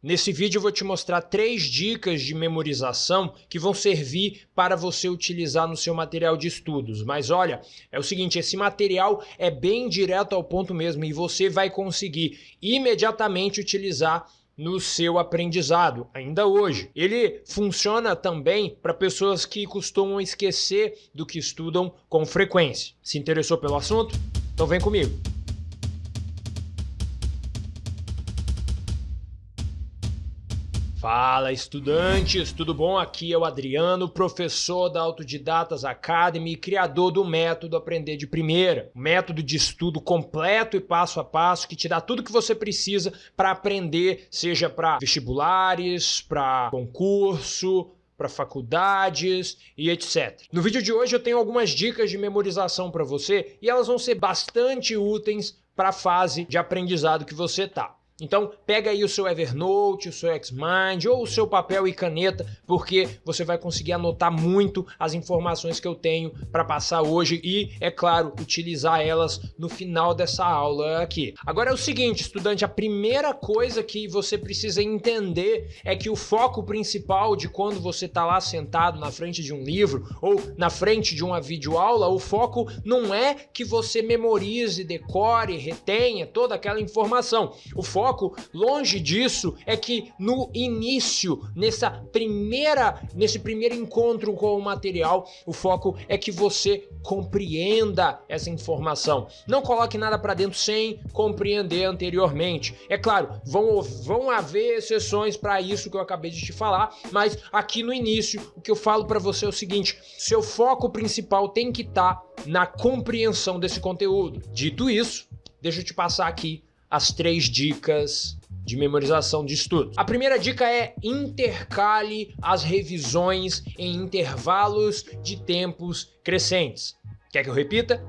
Nesse vídeo eu vou te mostrar três dicas de memorização que vão servir para você utilizar no seu material de estudos. Mas olha, é o seguinte, esse material é bem direto ao ponto mesmo e você vai conseguir imediatamente utilizar no seu aprendizado, ainda hoje. Ele funciona também para pessoas que costumam esquecer do que estudam com frequência. Se interessou pelo assunto? Então vem comigo. Fala estudantes, tudo bom? Aqui é o Adriano, professor da Autodidatas Academy e criador do método Aprender de Primeira. Método de estudo completo e passo a passo que te dá tudo que você precisa para aprender, seja para vestibulares, para concurso, para faculdades e etc. No vídeo de hoje eu tenho algumas dicas de memorização para você e elas vão ser bastante úteis para a fase de aprendizado que você está. Então pega aí o seu Evernote, o seu Xmind ou o seu papel e caneta, porque você vai conseguir anotar muito as informações que eu tenho para passar hoje e, é claro, utilizar elas no final dessa aula aqui. Agora é o seguinte, estudante, a primeira coisa que você precisa entender é que o foco principal de quando você está lá sentado na frente de um livro ou na frente de uma videoaula, o foco não é que você memorize, decore, retenha toda aquela informação. O foco foco, longe disso, é que no início, nessa primeira, nesse primeiro encontro com o material, o foco é que você compreenda essa informação. Não coloque nada para dentro sem compreender anteriormente. É claro, vão, vão haver exceções para isso que eu acabei de te falar, mas aqui no início, o que eu falo para você é o seguinte, seu foco principal tem que estar tá na compreensão desse conteúdo. Dito isso, deixa eu te passar aqui as três dicas de memorização de estudo. A primeira dica é intercale as revisões em intervalos de tempos crescentes. Quer que eu repita?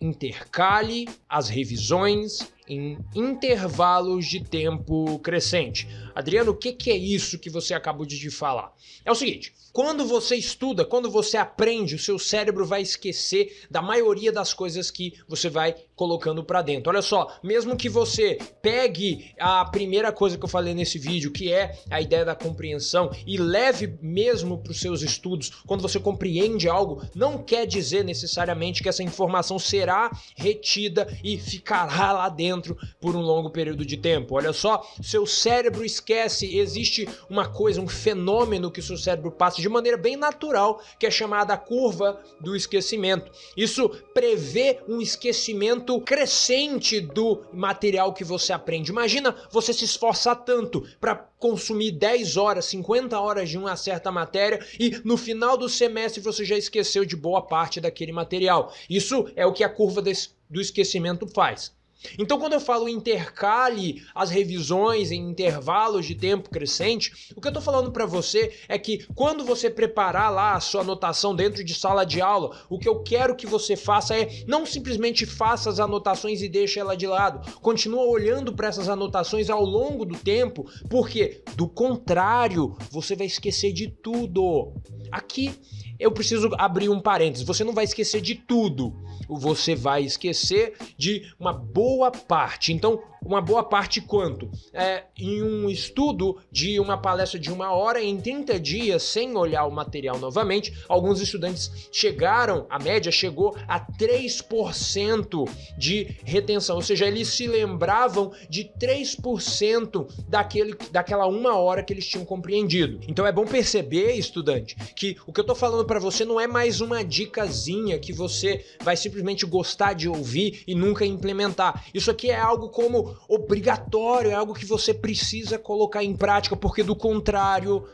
Intercale as revisões em intervalos de tempo crescente. Adriano, o que, que é isso que você acabou de falar? É o seguinte, quando você estuda, quando você aprende, o seu cérebro vai esquecer da maioria das coisas que você vai colocando para dentro. Olha só, mesmo que você pegue a primeira coisa que eu falei nesse vídeo, que é a ideia da compreensão, e leve mesmo para os seus estudos, quando você compreende algo, não quer dizer necessariamente que essa informação será retida e ficará lá dentro por um longo período de tempo. Olha só, seu cérebro esquece, existe uma coisa, um fenômeno que seu cérebro passa de maneira bem natural, que é chamada curva do esquecimento. Isso prevê um esquecimento crescente do material que você aprende. Imagina você se esforçar tanto para consumir 10 horas, 50 horas de uma certa matéria e no final do semestre você já esqueceu de boa parte daquele material. Isso é o que a curva do esquecimento faz. Então, quando eu falo intercale as revisões em intervalos de tempo crescente, o que eu estou falando para você é que quando você preparar lá a sua anotação dentro de sala de aula, o que eu quero que você faça é não simplesmente faça as anotações e deixe ela de lado. Continua olhando para essas anotações ao longo do tempo, porque do contrário, você vai esquecer de tudo. Aqui eu preciso abrir um parênteses. Você não vai esquecer de tudo. Você vai esquecer de uma boa parte. Então, uma boa parte quanto? É, em um estudo de uma palestra de uma hora, em 30 dias, sem olhar o material novamente, alguns estudantes chegaram, a média chegou a 3% de retenção. Ou seja, eles se lembravam de 3% daquele, daquela uma hora que eles tinham compreendido. Então é bom perceber, estudante, que o que eu estou falando para você não é mais uma dicasinha que você vai simplesmente gostar de ouvir e nunca implementar. Isso aqui é algo como obrigatório, é algo que você precisa colocar em prática, porque do contrário,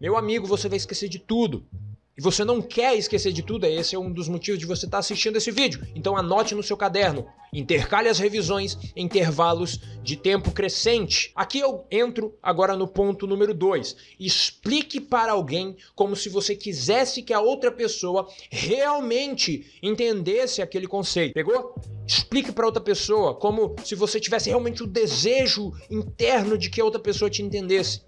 meu amigo, você vai esquecer de tudo. E você não quer esquecer de tudo, esse é um dos motivos de você estar assistindo esse vídeo. Então anote no seu caderno, intercale as revisões em intervalos de tempo crescente. Aqui eu entro agora no ponto número 2. Explique para alguém como se você quisesse que a outra pessoa realmente entendesse aquele conceito. Pegou? Explique para outra pessoa como se você tivesse realmente o desejo interno de que a outra pessoa te entendesse.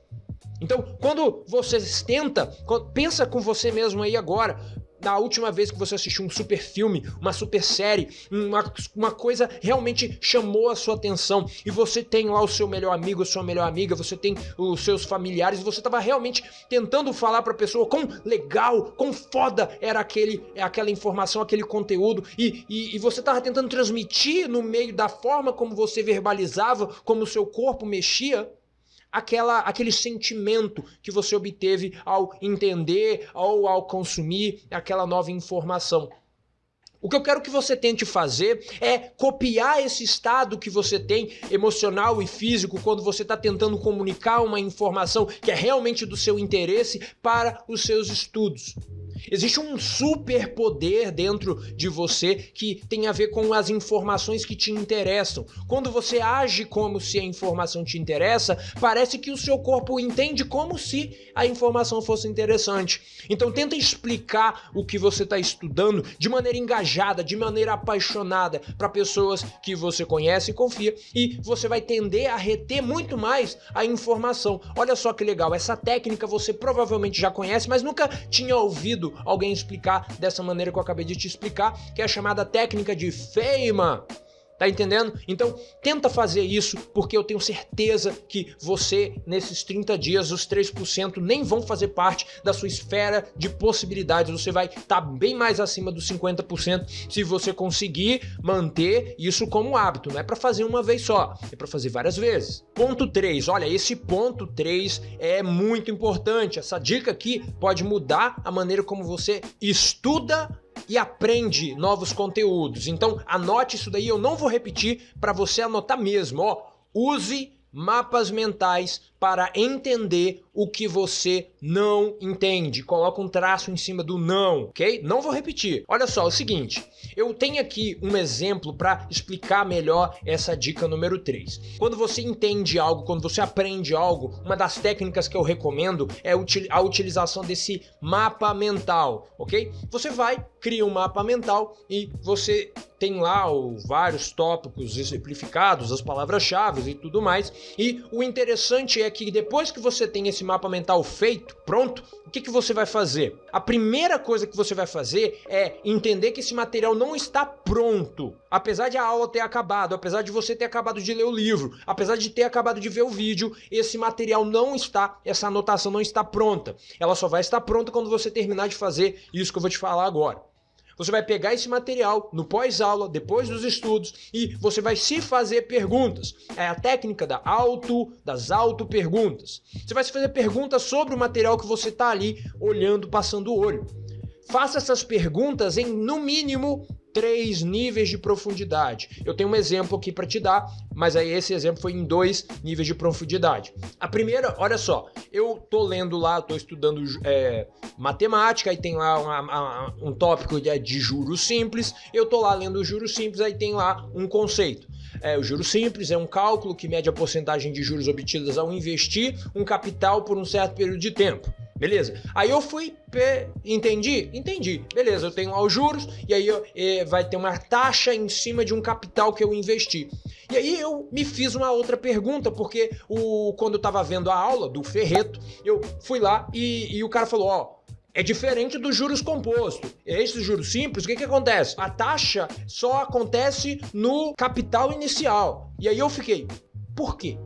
Então, quando você tenta, pensa com você mesmo aí agora, na última vez que você assistiu um super filme, uma super série, uma, uma coisa realmente chamou a sua atenção e você tem lá o seu melhor amigo, a sua melhor amiga, você tem os seus familiares, você estava realmente tentando falar para a pessoa quão legal, quão foda era aquele, aquela informação, aquele conteúdo e, e, e você estava tentando transmitir no meio da forma como você verbalizava, como o seu corpo mexia, aquela, aquele sentimento que você obteve ao entender ou ao consumir aquela nova informação. O que eu quero que você tente fazer é copiar esse estado que você tem emocional e físico quando você está tentando comunicar uma informação que é realmente do seu interesse para os seus estudos. Existe um superpoder dentro de você que tem a ver com as informações que te interessam. Quando você age como se a informação te interessa, parece que o seu corpo entende como se a informação fosse interessante. Então tenta explicar o que você está estudando de maneira engajada, de maneira apaixonada para pessoas que você conhece e confia e você vai tender a reter muito mais a informação. Olha só que legal, essa técnica você provavelmente já conhece, mas nunca tinha ouvido alguém explicar dessa maneira que eu acabei de te explicar, que é a chamada técnica de Feynman. Tá entendendo? Então, tenta fazer isso, porque eu tenho certeza que você, nesses 30 dias, os 3% nem vão fazer parte da sua esfera de possibilidades. Você vai estar tá bem mais acima dos 50% se você conseguir manter isso como hábito. Não é para fazer uma vez só, é para fazer várias vezes. Ponto 3. Olha, esse ponto 3 é muito importante. Essa dica aqui pode mudar a maneira como você estuda e aprende novos conteúdos. Então anote isso daí, eu não vou repetir para você anotar mesmo, ó. Use mapas mentais para entender o que você não entende. Coloca um traço em cima do não, ok? Não vou repetir. Olha só, é o seguinte, eu tenho aqui um exemplo para explicar melhor essa dica número 3. Quando você entende algo, quando você aprende algo, uma das técnicas que eu recomendo é a utilização desse mapa mental, ok? Você vai, cria um mapa mental e você tem lá o, vários tópicos exemplificados, as palavras-chave e tudo mais. E o interessante é que depois que você tem esse mapa mental feito, pronto, o que, que você vai fazer? A primeira coisa que você vai fazer é entender que esse material não está pronto. Apesar de a aula ter acabado, apesar de você ter acabado de ler o livro, apesar de ter acabado de ver o vídeo, esse material não está, essa anotação não está pronta. Ela só vai estar pronta quando você terminar de fazer isso que eu vou te falar agora. Você vai pegar esse material no pós-aula, depois dos estudos, e você vai se fazer perguntas. É a técnica da auto, das auto-perguntas. Você vai se fazer perguntas sobre o material que você está ali olhando, passando o olho. Faça essas perguntas em, no mínimo, três níveis de profundidade. Eu tenho um exemplo aqui para te dar, mas aí esse exemplo foi em dois níveis de profundidade. A primeira, olha só, eu tô lendo lá, tô estudando é, matemática, aí tem lá uma, uma, um tópico de, de juros simples, eu tô lá lendo juros simples, aí tem lá um conceito. É, o juro simples é um cálculo que mede a porcentagem de juros obtidas ao investir um capital por um certo período de tempo. Beleza? Aí eu fui, entendi? Entendi. Beleza, eu tenho lá os juros e aí eu, vai ter uma taxa em cima de um capital que eu investi. E aí eu me fiz uma outra pergunta, porque o, quando eu tava vendo a aula do Ferreto, eu fui lá e, e o cara falou, ó, é diferente dos juros compostos. Esses juros simples, o que, que acontece? A taxa só acontece no capital inicial. E aí eu fiquei, por quê?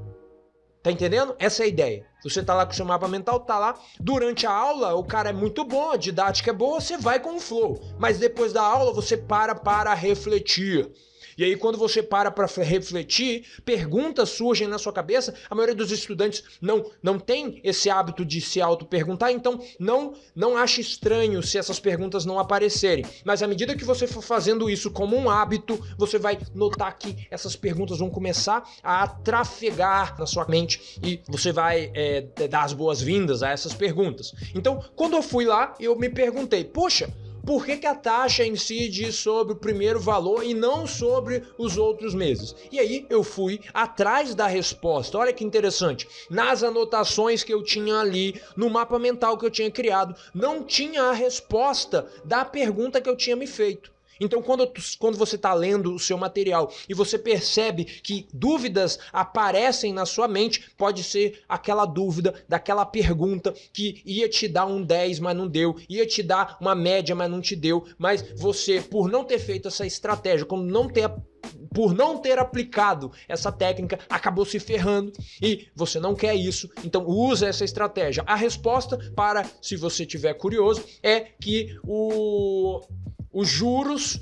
Tá entendendo? Essa é a ideia. Você tá lá com o seu mapa mental, tá lá. Durante a aula, o cara é muito bom, a didática é boa, você vai com o flow. Mas depois da aula, você para para refletir. E aí, quando você para para refletir, perguntas surgem na sua cabeça. A maioria dos estudantes não, não tem esse hábito de se auto-perguntar, então não, não ache estranho se essas perguntas não aparecerem. Mas à medida que você for fazendo isso como um hábito, você vai notar que essas perguntas vão começar a trafegar na sua mente e você vai é, dar as boas-vindas a essas perguntas. Então, quando eu fui lá, eu me perguntei, poxa, por que, que a taxa incide sobre o primeiro valor e não sobre os outros meses? E aí eu fui atrás da resposta. Olha que interessante. Nas anotações que eu tinha ali, no mapa mental que eu tinha criado, não tinha a resposta da pergunta que eu tinha me feito. Então, quando, quando você está lendo o seu material e você percebe que dúvidas aparecem na sua mente, pode ser aquela dúvida daquela pergunta que ia te dar um 10, mas não deu, ia te dar uma média, mas não te deu, mas você, por não ter feito essa estratégia, como não ter por não ter aplicado essa técnica, acabou se ferrando e você não quer isso, então usa essa estratégia. A resposta para, se você tiver curioso, é que o, os juros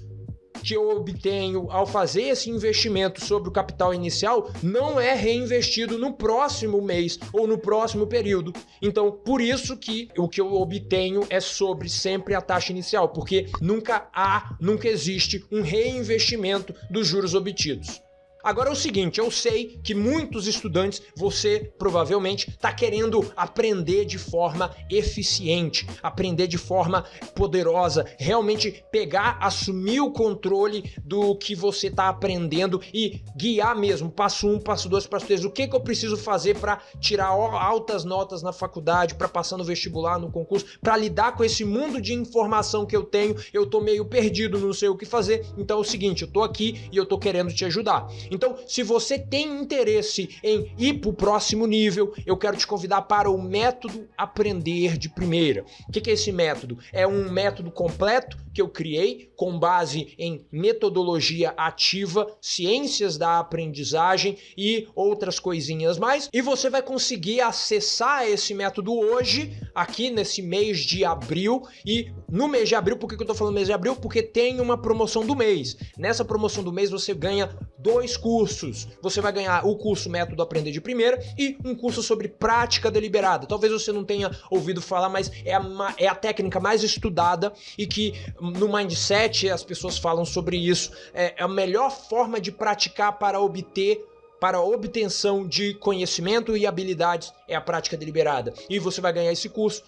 que eu obtenho ao fazer esse investimento sobre o capital inicial não é reinvestido no próximo mês ou no próximo período. Então, por isso que o que eu obtenho é sobre sempre a taxa inicial, porque nunca há, nunca existe um reinvestimento dos juros obtidos. Agora é o seguinte, eu sei que muitos estudantes, você provavelmente está querendo aprender de forma eficiente, aprender de forma poderosa, realmente pegar, assumir o controle do que você está aprendendo e guiar mesmo, passo um, passo dois, passo três, o que, que eu preciso fazer para tirar altas notas na faculdade, para passar no vestibular, no concurso, para lidar com esse mundo de informação que eu tenho, eu tô meio perdido, não sei o que fazer, então é o seguinte, eu tô aqui e eu tô querendo te ajudar. Então, se você tem interesse em ir para o próximo nível, eu quero te convidar para o método Aprender de Primeira. O que é esse método? É um método completo que eu criei com base em metodologia ativa, ciências da aprendizagem e outras coisinhas mais. E você vai conseguir acessar esse método hoje, aqui nesse mês de abril. E no mês de abril, por que eu estou falando mês de abril? Porque tem uma promoção do mês. Nessa promoção do mês você ganha dois cursos. Você vai ganhar o curso Método Aprender de Primeira e um curso sobre prática deliberada. Talvez você não tenha ouvido falar, mas é a, é a técnica mais estudada e que no Mindset as pessoas falam sobre isso. É, é a melhor forma de praticar para obter para obtenção de conhecimento e habilidades é a prática deliberada. E você vai ganhar esse curso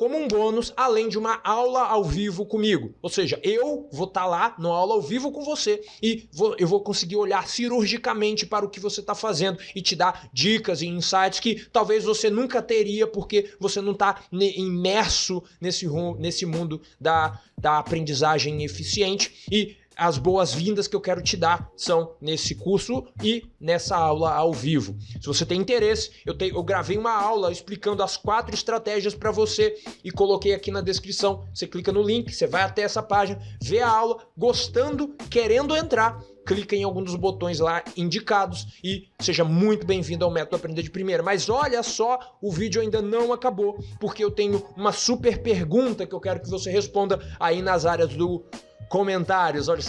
como um bônus, além de uma aula ao vivo comigo. Ou seja, eu vou estar tá lá na aula ao vivo com você e vou, eu vou conseguir olhar cirurgicamente para o que você está fazendo e te dar dicas e insights que talvez você nunca teria porque você não está imerso nesse, nesse mundo da, da aprendizagem eficiente. E as boas-vindas que eu quero te dar são nesse curso e nessa aula ao vivo. Se você tem interesse, eu, te, eu gravei uma aula explicando as quatro estratégias para você e coloquei aqui na descrição. Você clica no link, você vai até essa página, vê a aula, gostando, querendo entrar, clica em algum dos botões lá indicados e seja muito bem-vindo ao Método Aprender de Primeira. Mas olha só, o vídeo ainda não acabou, porque eu tenho uma super pergunta que eu quero que você responda aí nas áreas do comentários. Olha,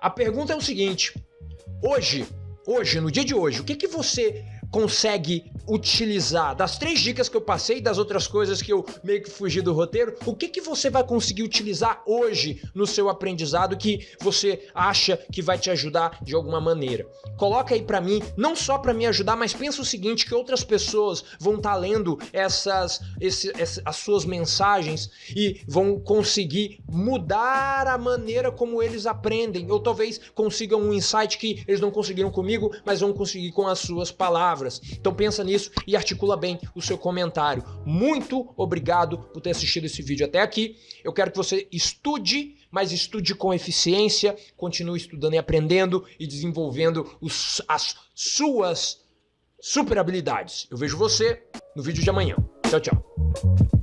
a pergunta é o seguinte: hoje, hoje, no dia de hoje, o que, que você consegue utilizar das três dicas que eu passei, das outras coisas que eu meio que fugi do roteiro, o que, que você vai conseguir utilizar hoje no seu aprendizado que você acha que vai te ajudar de alguma maneira? Coloca aí para mim, não só para me ajudar, mas pensa o seguinte, que outras pessoas vão estar tá lendo essas, esse, essa, as suas mensagens e vão conseguir mudar a maneira como eles aprendem, ou talvez consigam um insight que eles não conseguiram comigo, mas vão conseguir com as suas palavras. Então pensa nisso isso e articula bem o seu comentário. Muito obrigado por ter assistido esse vídeo até aqui. Eu quero que você estude, mas estude com eficiência, continue estudando e aprendendo e desenvolvendo os, as suas super habilidades. Eu vejo você no vídeo de amanhã. Tchau, tchau.